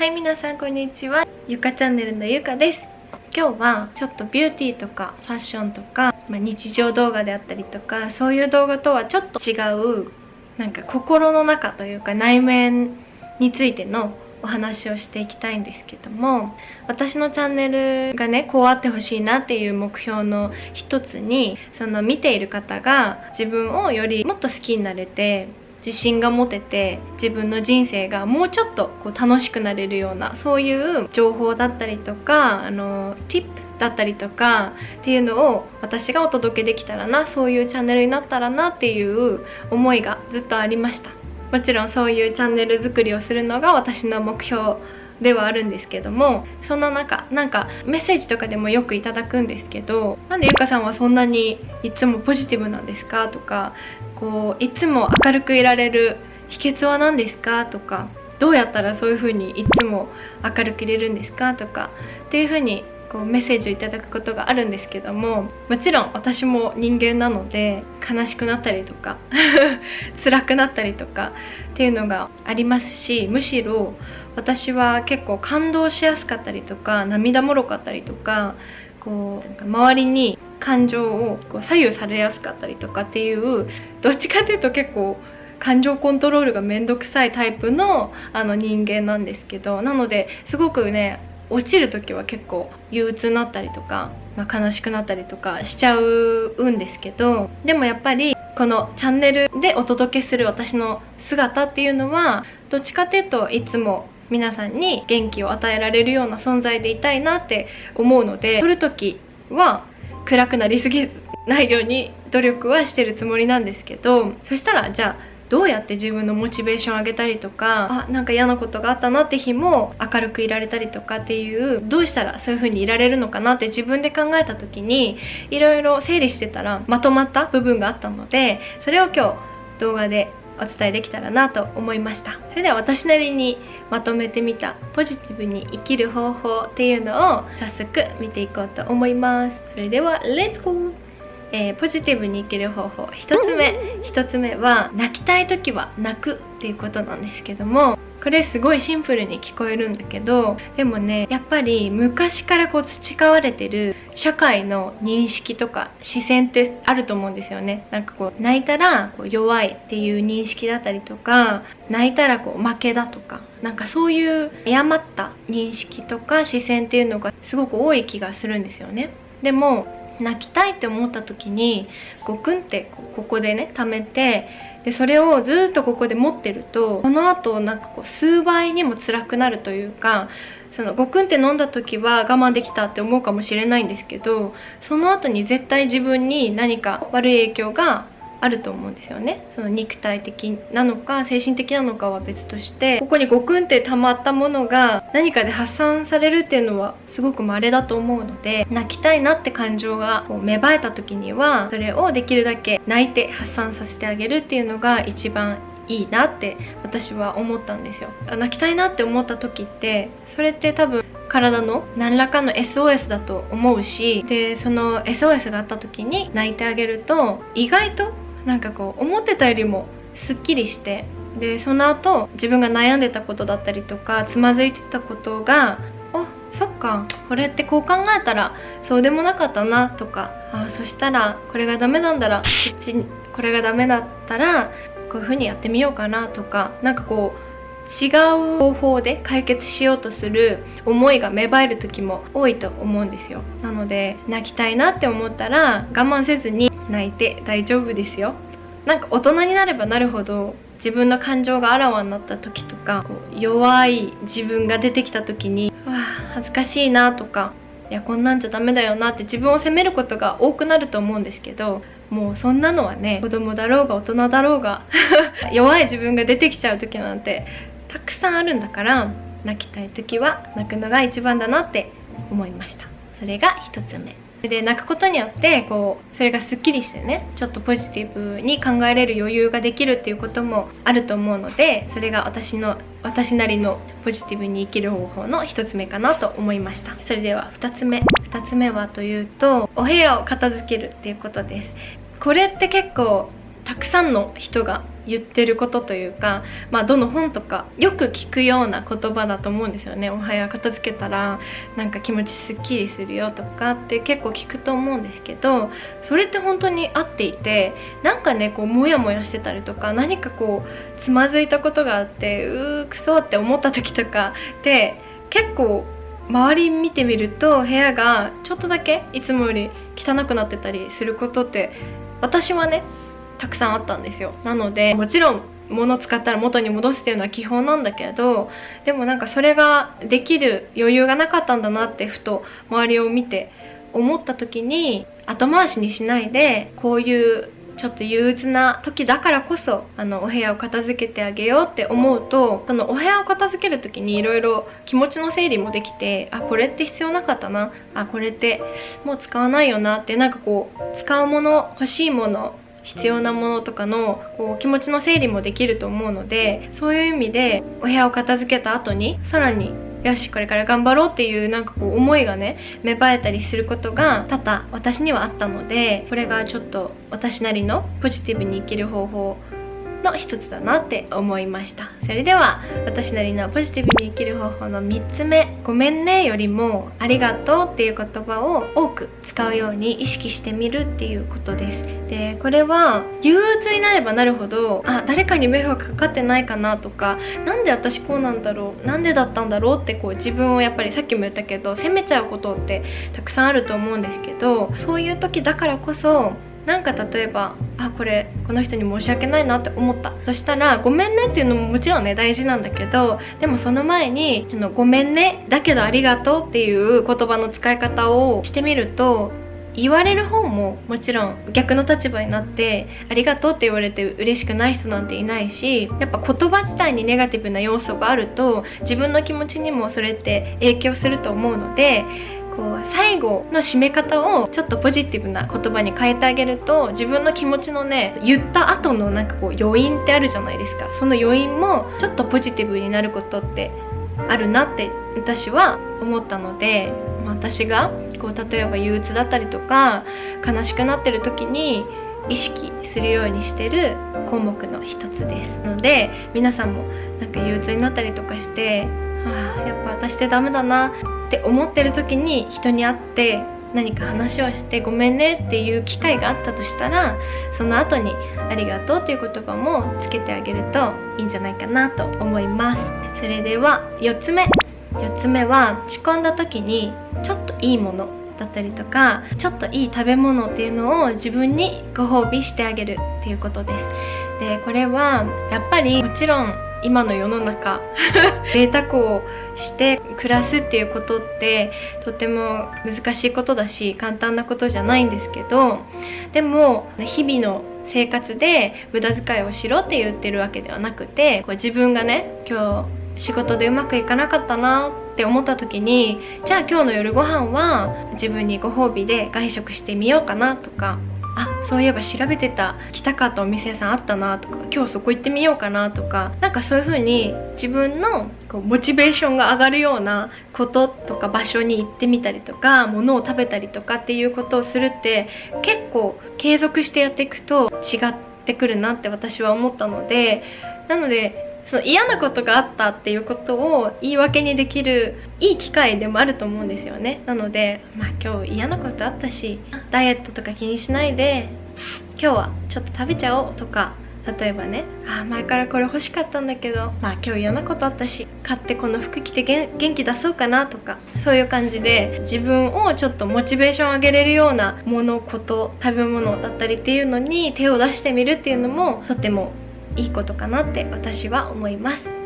はい皆さんこんにちは。ゆかチャンネルのゆかです。今日はちょっとビューティーとかファッションとか、まあ、日常動画であったりとかそういう動画とはちょっと違うなんか心の中というか内面についてのお話をしていきたいんですけども私のチャンネルがねこうあってほしいなっていう目標の一つにその見ている方が自分をよりもっと好きになれて自信が持てて自分の人生がもうちょっとこう楽しくなれるようなそういう情報だったりとかあの tip だったりとかっていうのを私がお届けできたらなそういうチャンネルになったらなっていう思いがずっとありました。もちろんそういうチャンネル作りをするのが私の目標ではあるんですけどもそんな中なんかメッセージとかでもよくいただくんですけどなんでゆかさんはそんなにいつもポジティブなんですかとかこういつも明るくいられる秘訣は何ですかとかどうやったらそういう風にいつも明るくいれるんですかとかっていう風にこうメッセージをいただくことがあるんですけどももちろん私も人間なので悲しくなったりとか 辛くなったりとかっていうのがありますしむしろ私は結構感動しやすかったりとか涙もろかったりとかこう周りに感情をこう左右されやすかったりとかっていうどっちかっていうと結構感情コントロールがめんどくさいタイプのあの人間なんですけどなのですごくね落ちる時は結構憂鬱になったりとか、まあ、悲しくなったりとかしちゃうんですけどでもやっぱりこのチャンネルでお届けする私の姿っていうのはどっちかっていうといつも皆さんに元気を与えられるような存在でいたいなって思うので撮る時は暗くなりすぎないように努力はしてるつもりなんですけどそしたらじゃあどうやって自分のモチベーション上げたりとかあなんか嫌なことがあったなって日も明るくいられたりとかっていうどうしたらそういう風にいられるのかなって自分で考えた時にいろいろ整理してたらまとまった部分があったのでそれを今日動画でお伝えできたらなと思いました。それでは私なりにまとめてみたポジティブに生きる方法っていうのを早速見ていこうと思います。それではレッツゴー!えー、ポジティブに生きる方法。1つ目。1つ目は泣きたい時は泣くっていうことなんですけども。これすごいシンプルに聞こえるんだけどでもねやっぱり昔からこう培われてる社会の認識とか視線ってあると思うんですよね。なんかこう泣いたらこう弱いっていう認識だったりとか泣いたらこう負けだとかなんかそういう誤った認識とか視線っていうのがすごく多い気がするんですよね。でも泣きたいって思った時にゴクンってここでね溜めてでそれをずっとここで持ってるとその後なんかこう数倍にも辛くなるというかそのゴクンって飲んだ時は我慢できたって思うかもしれないんですけどその後に絶対自分に何か悪い影響があると思うんですよね。その肉体的なのか精神的なのかは別としてここにゴクンって溜まったものが何かで発散されるっていうのはすごく稀だと思うので泣きたいなって感情がこう芽生えた時にはそれをできるだけ泣いて発散させてあげるっていうのが一番いいなって私は思ったんですよ。泣きたいなって思った時ってそれって多分体の何らかの SOS だと思うしでその SOS があった時に泣いてあげると意外となんかこう思ってたよりもすっきりしてでその後自分が悩んでたことだったりとかつまずいてたことがあそっかこれってこう考えたらそうでもなかったなとかあそしたらこれがダメなんだらこっちこれがダメだったらこういう風にやってみようかなとかなんかこう違う方法で解決しようとする思いが芽生える時も多いと思うんですよ。なので泣きたいなって思ったら我慢せずに泣いて大丈夫ですよ。なんか大人になればなるほど自分の感情があらわになった時とかこう弱い自分が出てきた時にわあ恥ずかしいなとかいやこんなんじゃダメだよなって自分を責めることが多くなると思うんですけどもうそんなのはね子供だろうが大人だろうが 弱い自分が出てきちゃう時なんてたくさんあるんだから泣きたい時は泣くのが一番だなって思いました。それが1つ目。で泣くことによってこうそれがすっきりしてねちょっとポジティブに考えれる余裕ができるっていうこともあると思うのでそれが私の私なりのポジティブに生きる方法の1つ目かなと思いました。それでは2つ目。2つ目はというとお部屋を片付けるっていうことです。これって結構たくさんの人が言ってることというか、まあ、どの本とかよく聞くような言葉だと思うんですよね。おはよう片付けたらなんか気持ちすっきりするよとかって結構聞くと思うんですけどそれって本当に合っていてなんかねこうモヤモヤしてたりとか何かこうつまずいたことがあってうーくそって思った時とかって結構周り見てみると部屋がちょっとだけいつもより汚くなってたりすることって私はねたくさんあったんですよ。なのでもちろん物使ったら元に戻すっていうのは基本なんだけどでもなんかそれができる余裕がなかったんだなってふと周りを見て思った時に後回しにしないでこういうちょっと憂鬱な時だからこそあのお部屋を片付けてあげようって思うとそのお部屋を片付ける時にいろいろ気持ちの整理もできてあこれって必要なかったな。あこれってもう使わないよなってなんかこう使うもの欲しいもの必要なものとかのこう気持ちの整理もできると思うのでそういう意味でお部屋を片付けた後にさらによしこれから頑張ろうっていうなんかこう思いがね芽生えたりすることが多々私にはあったのでこれがちょっと私なりのポジティブに生きる方法の一つだなって思いました。それでは私なりのポジティブに生きる方法の3つ目「ごめんね」よりも「ありがとう」っていう言葉を多く使うように意識してみるっていうことです。でこれは憂鬱になればなるほどあ誰かに迷惑かかってないかなとか何で私こうなんだろうなんでだったんだろうってこう自分をやっぱりさっきも言ったけど責めちゃうことってたくさんあると思うんですけどそういう時だからこそなんか例えばあこれこの人に申し訳ないなって思った。そしたら「ごめんね」っていうのももちろんね大事なんだけどでもその前に「あのごめんねだけどありがとう」っていう言葉の使い方をしてみると言われる方ももちろん逆の立場になってありがとうって言われて嬉しくない人なんていないしやっぱ言葉自体にネガティブな要素があると自分の気持ちにもそれって影響すると思うのでこう最後の締め方をちょっとポジティブな言葉に変えてあげると自分の気持ちのね言った後のなんかこう余韻ってあるじゃないですか。その余韻もちょっとポジティブになることってあるなって私は思ったので、まあ、私がこう例えば憂鬱だったりとか悲しくなってる時に意識するようにしてる項目の一つですので皆さんもなんか憂鬱になったりとかしてあやっぱ私ってダメだな。って思ってる時に人に会って何か話をしてごめんねっていう機会があったとしたらその後にありがとうっていう言葉もつけてあげるといいんじゃないかなと思います。それでは4つ目。4つ目は落ち込んだ時にちょっといいものだったりとかちょっといい食べ物っていうのを自分にご褒美してあげるっていうことです。でこれはやっぱりもちろん今の世の中 贅沢をして暮らすっていうことってとても難しいことだし簡単なことじゃないんですけどでも日々の生活で無駄遣いをしろって言ってるわけではなくてこう自分がね今日仕事でうまくいかなかったなって思った時にじゃあ今日の夜ご飯は自分にご褒美で外食してみようかなとかあそういえば調べてた。来たかったお店屋さんあったなとか。今日そこ行ってみようかなとか。なんかそういう風に自分のこうモチベーションが上がるようなこととか場所に行ってみたりとか物を食べたりとかっていうことをするって結構継続してやっていくと違ってくるなって私は思ったので。なのでその嫌なことがあったっていうことを言い訳にできるいい機会でもあると思うんですよね。なのでまあ今日嫌なことあったしダイエットとか気にしないで今日はちょっと食べちゃおうとか例えばねあ前からこれ欲しかったんだけどまあ今日嫌なことあったし買ってこの服着て元気出そうかなとかそういう感じで自分をちょっとモチベーション上げれるようなものこと食べ物だったりっていうのに手を出してみるっていうのもとてもいいことかなって私は思います。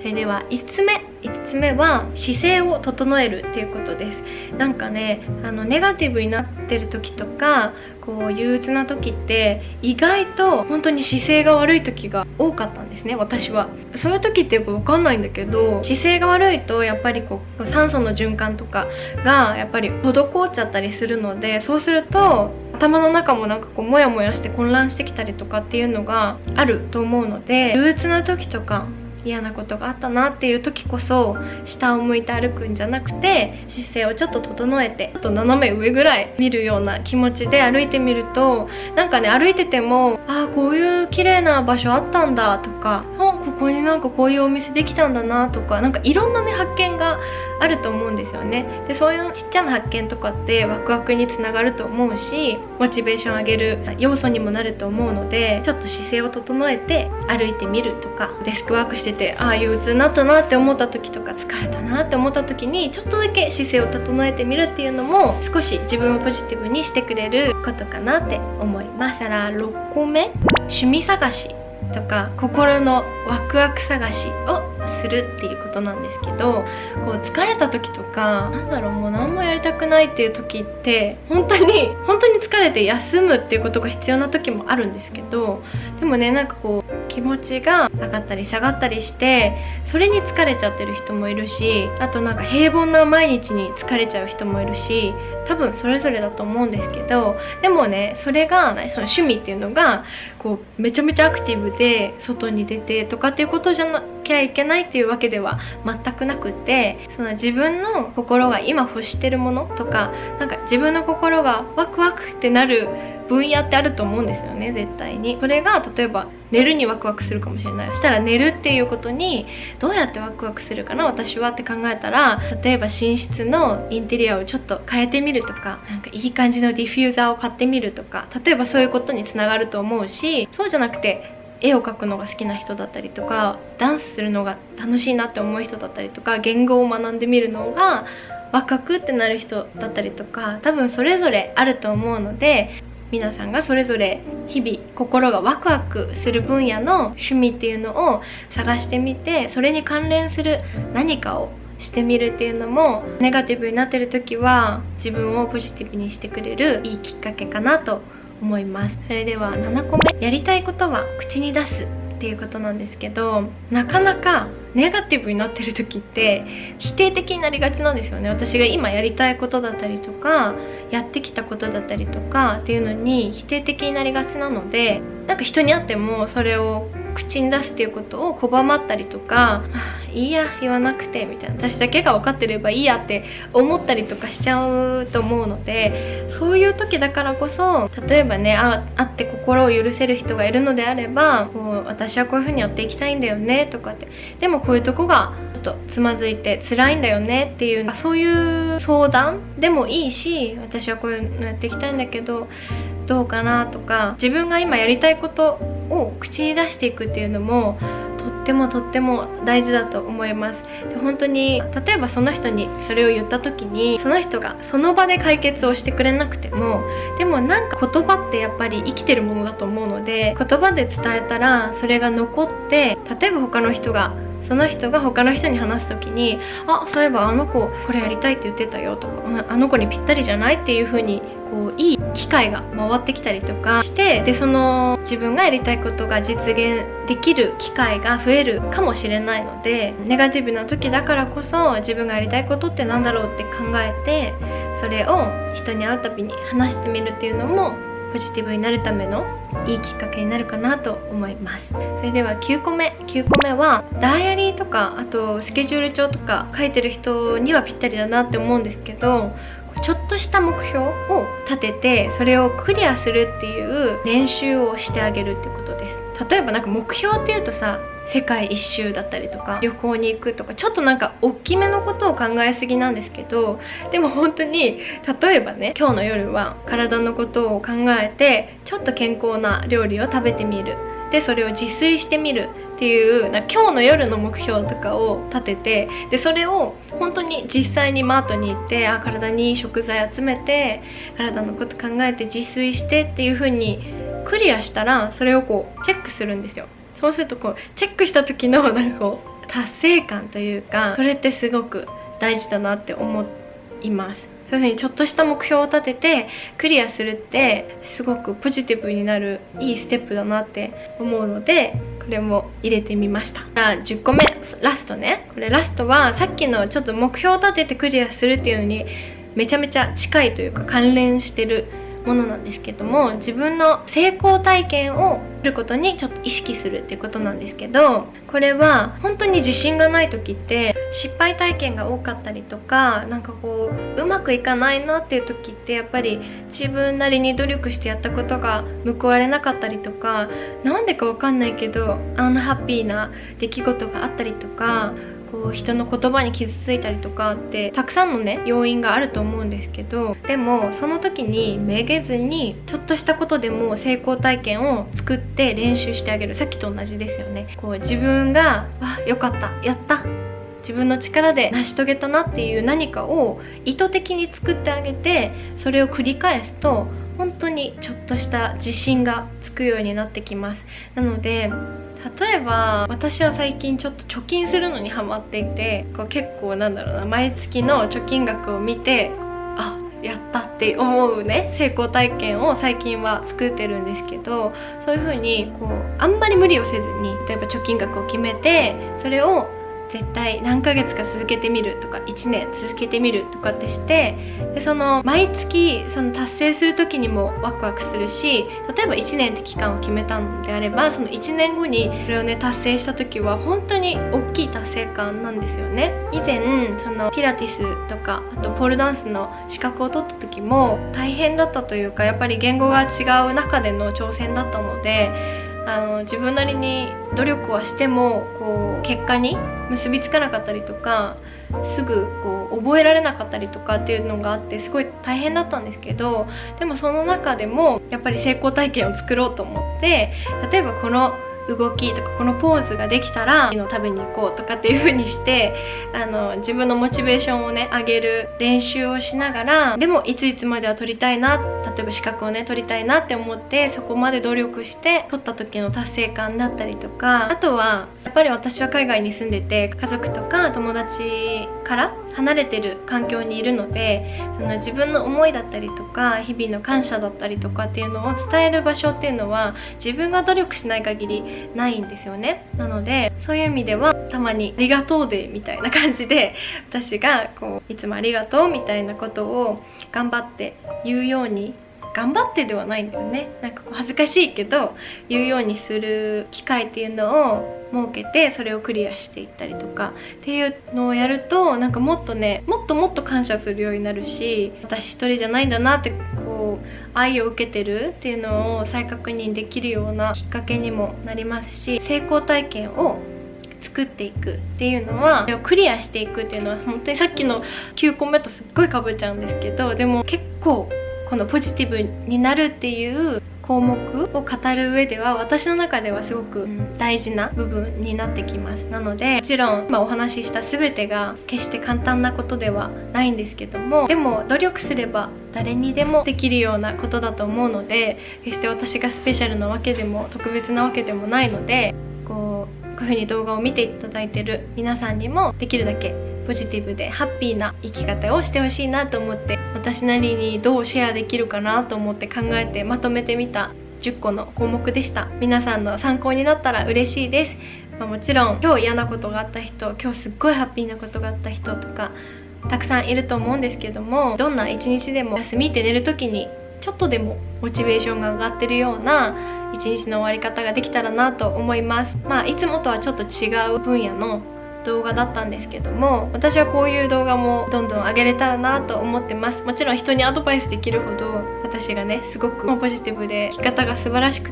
それでは5つ目。5つ目は姿勢を整えるっていうことです。なんかねあのネガティブになってる時とかこう憂鬱な時って意外と本当に姿勢が悪い時が多かったんですね私は。そういう時ってやっぱ分かんないんだけど姿勢が悪いとやっぱりこう酸素の循環とかがやっぱり滞っちゃったりするのでそうすると頭の中もなんかこうモヤモヤして混乱してきたりとかっていうのがあると思うので憂鬱な時とか嫌なことがあったなっていう時こそ下を向いて歩くんじゃなくて姿勢をちょっと整えてちょっと斜め上ぐらい見るような気持ちで歩いてみるとなんかね歩いててもああこういう綺麗な場所あったんだとかこになんかこういうお店できたんだなとかなんかいろんなね発見があると思うんですよね。でそういうちっちゃな発見とかってワクワクにつながると思うしモチベーション上げる要素にもなると思うのでちょっと姿勢を整えて歩いてみるとかデスクワークしててああ憂鬱になったなって思った時とか疲れたなって思った時にちょっとだけ姿勢を整えてみるっていうのも少し自分をポジティブにしてくれることかなって思います。から6個目。趣味探し。とか心のワクワク探しをするっていうことなんですけどこう疲れた時とかなんだろうもう何もやりたくないっていう時って本当に本当に疲れて休むっていうことが必要な時もあるんですけどでもねなんかこう気持ちが上がったり下がったりしてそれに疲れちゃってる人もいるしあとなんか平凡な毎日に疲れちゃう人もいるし多分それぞれだと思うんですけどでもねそれがその趣味っていうのがこうめちゃめちゃアクティブで外に出てとかっていうことじゃなきゃいけないっていうわけでは全くなくてその自分の心が今欲してるものとかなんか自分の心がワクワクってなる分野ってあると思うんですよね絶対に。それが例えば寝るにワクワクするかもしれない。そしたら寝るっていうことにどうやってワクワクするかな私はって考えたら例えば寝室のインテリアをちょっと変えてみるとかなんかいい感じのディフューザーを買ってみるとか例えばそういうことにつながると思うしそうじゃなくて絵を描くのが好きな人だったりとかダンスするのが楽しいなって思う人だったりとか言語を学んでみるのがワクワクってなる人だったりとか多分それぞれあると思うので皆さんがそれぞれ日々心がワクワクする分野の趣味っていうのを探してみてそれに関連する何かをしてみるっていうのもネガティブになってる時は自分をポジティブにしてくれるいいきっかけかなと思います思います。それでは7個目やりたいことは口に出すっていうことなんですけどなかなかネガティブになってる時って否定的になりがちなんですよね。私が今やりたいことだったりとかやってきたことだったりとかっていうのに否定的になりがちなのでなんか人に会ってもそれを口に出すっていうことを拒まったりとか「いいや言わなくて」みたいな。私だけが分かってればいいやって思ったりとかしちゃうと思うのでそういう時だからこそ例えばね会って心を許せる人がいるのであればこう私はこういう風にやっていきたいんだよねとかって。でもこういうとこがちょっとつまずいて辛いんだよねっていうそういう相談でもいいし私はこういうのやっていきたいんだけどどうかなとか自分が今やりたいことを口に出していくっていうのもとってもとっても大事だと思いますで本当に例えばその人にそれを言った時にその人がその場で解決をしてくれなくてもでもなんか言葉ってやっぱり生きてるものだと思うので言葉で伝えたらそれが残って例えば他の人がその人が他の人に話す時に「あそういえばあの子これやりたいって言ってたよ」とか「あの子にぴったりじゃない?」っていう風にこういい機会が回ってきたりとかしてでその自分がやりたいことが実現できる機会が増えるかもしれないのでネガティブな時だからこそ自分がやりたいことって何だろうって考えてそれを人に会うたびに話してみるっていうのもポジティブになるためのいいきっかけになるかなと思います。それでは9個目。9個目はダイアリーとかあとスケジュール帳とか書いてる人にはぴったりだなって思うんですけどちょっとした目標を立ててそれをクリアするっていう練習をしてあげるってことです。例えばなんか目標っていうとさ世界一周だったりとか旅行に行くとかちょっとなんか大きめのことを考えすぎなんですけどでも本当に例えばね今日の夜は体のことを考えてちょっと健康な料理を食べてみる。でそれを自炊してみる。っていうな今日の夜の目標とかを立ててでそれを本当に実際にマートに行ってあ体にいい食材集めて体のこと考えて自炊してっていう風にクリアしたらそれをこうチェックするんですよ。そうするとこうチェックした時のなんかこう達成感というかそれってすごく大事だなって思います。そういうふうにちょっとした目標を立ててクリアするってすごくポジティブになるいいステップだなって思うのでこれも入れてみました。あ10個目。ラストね。これラストはさっきのちょっと目標を立ててクリアするっていうのにめちゃめちゃ近いというか関連してるものなんですけども自分の成功体験をすることにちょっと意識するっていうことなんですけどこれは本当に自信がない時って失敗体験が多かったりとかなんかこううまくいかないなっていう時ってやっぱり自分なりに努力してやったことが報われなかったりとか何でか分かんないけどアンハッピーな出来事があったりとかこう人の言葉に傷ついたりとかってたくさんのね要因があると思うんですけどでもその時にめげずにちょっとしたことでも成功体験を作って練習してあげる。さっきと同じですよね。こう自分が「あよかったやった。自分の力で成し遂げたなっていう何かを意図的に作ってあげてそれを繰り返すと本当にちょっとした自信がつくようになってきます。なので例えば私は最近ちょっと貯金するのにハマっていてこう結構なんだろうな毎月の貯金額を見てあやったって思うね成功体験を最近は作ってるんですけどそういう風にこうあんまり無理をせずに例えば貯金額を決めてそれを絶対何ヶ月か続けてみるとか1年続けてみるとかってしてでその毎月その達成する時にもワクワクするし例えば1年って期間を決めたのであればその1年後にそれをね達成した時は本当に大きい達成感なんですよね。以前そのピラティスとかあとポールダンスの資格を取った時も大変だったというかやっぱり言語が違う中での挑戦だったのであの自分なりに努力はしてもこう結果に結びつかなかったりとかすぐこう覚えられなかったりとかっていうのがあってすごい大変だったんですけどでもその中でもやっぱり成功体験を作ろうと思って例えばこの動きとかこのポーズができたらの食べに行こうとかっていう風にしてあの自分のモチベーションをね上げる練習をしながらでもいついつまでは取りたいな例えば資格をね取りたいなって思ってそこまで努力して取った時の達成感だったりとかあとはやっぱり私は海外に住んでて家族とか友達から離れてる環境にいるのでその自分の思いだったりとか日々の感謝だったりとかっていうのを伝える場所っていうのは自分が努力しない限りないんですよね。なのでそういう意味ではたまに「ありがとうで」みたいな感じで私がこういつもありがとうみたいなことを頑張って言うように頑張ってではないんだよね。なんかこう恥ずかしいけど言うようにする機会っていうのを設けてそれをクリアしていったりとかっていうのをやるとなんかもっとねもっともっと感謝するようになるし私一人じゃないんだなって愛を受けてるっていうのを再確認できるようなきっかけにもなりますし成功体験を作っていくっていうのはクリアしていくっていうのは本当にさっきの9個目とすっごいかぶっちゃうんですけどでも結構このポジティブになるっていう項目を語る上では私の中ではすごく大事な部分になってきます。なのでもちろん今お話しした全てが決して簡単なことではないんですけどもでも努力すれば誰にでもできるようなことだと思うので決して私がスペシャルなわけでも特別なわけでもないのでこうこういう風に動画を見ていただいてる皆さんにもできるだけポジティブでハッピーな生き方をしてほしいなと思って私なりにどうシェアできるかなと思って考えてまとめてみた10個の項目でした。皆さんの参考になったら嬉しいです、まあ、もちろん今日嫌なことがあった人今日すっごいハッピーなことがあった人とかたくさんいると思うんですけどもどんな一日でも休みって寝る時にちょっとでもモチベーションが上がってるような一日の終わり方ができたらなと思います。まあいつもとはちょっと違う分野の動画だったんですけども私はこういう動画もどんどん上げれたらなと思ってます。もちろん人にアドバイスできるほど私がねすごくポジティブで生き方が素晴らしく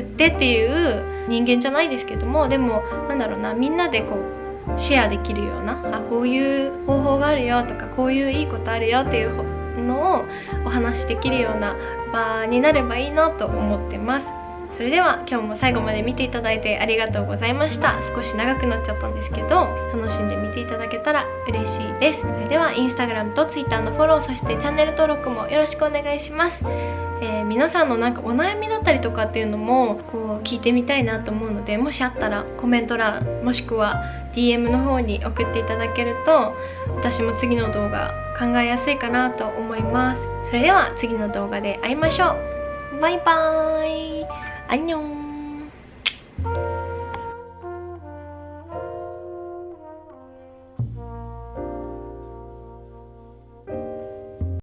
ってっていう人間じゃないですけどもでもなんだろうなみんなでこうシェアできるようなあこういう方法があるよとかこういういいことあるよっていうのをお話しできるような場になればいいなと思ってます。それでは今日も最後まで見ていただいてありがとうございました。少し長くなっちゃったんですけど楽しんで見ていただけたら嬉しいです。それではインスタグラムと Twitter のフォローそしてチャンネル登録もよろしくお願いします。えー、皆さんのなんかお悩みだったりとかっていうのもこう聞いてみたいなと思うのでもしあったらコメント欄もしくは DM の方に送っていただけると私も次の動画考えやすいかなと思います。それでは次の動画で会いましょう。バイバーイ안녕